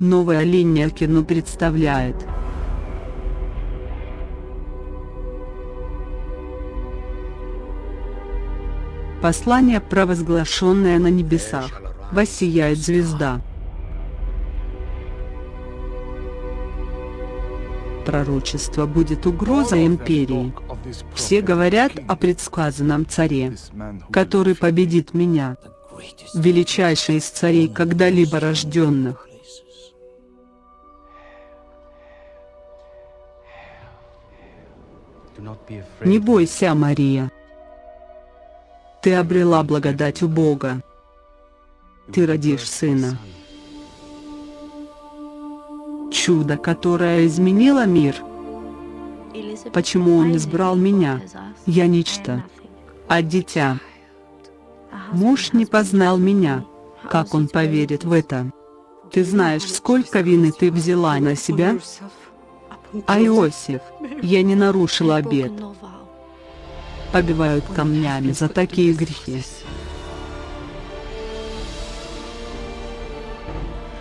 Новая линия кино представляет. Послание, провозглашенное на небесах. Воссияет звезда. Пророчество будет угроза империи. Все говорят о предсказанном царе, который победит меня, величайший из царей когда-либо рожденных. Не бойся, Мария. Ты обрела благодать у Бога. Ты родишь сына. Чудо, которое изменило мир. Почему он избрал меня? Я нечто. А дитя. Муж не познал меня. Как он поверит в это? Ты знаешь, сколько вины ты взяла на себя? А Иосиф, я не нарушил обет. Побивают камнями за такие грехи.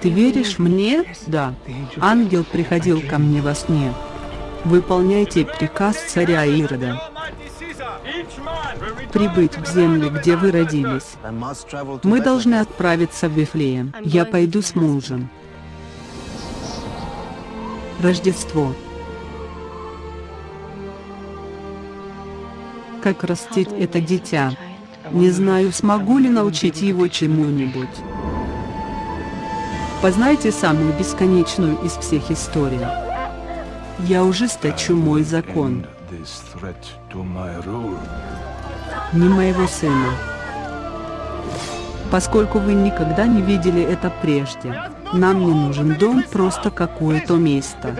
Ты веришь мне? Да. Ангел приходил ко мне во сне. Выполняйте приказ царя Ирода. Прибыть в землю, где вы родились. Мы должны отправиться в Вифлеем. Я пойду с мужем. Рождество. Как растить это дитя? Не знаю, смогу ли научить его чему-нибудь. Познайте самую бесконечную из всех историй. Я ужесточу мой закон. Не моего сына. Поскольку вы никогда не видели это прежде, нам не нужен дом, просто какое-то место.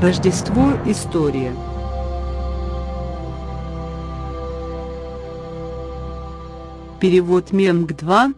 Рождество – история. Перевод Менг 2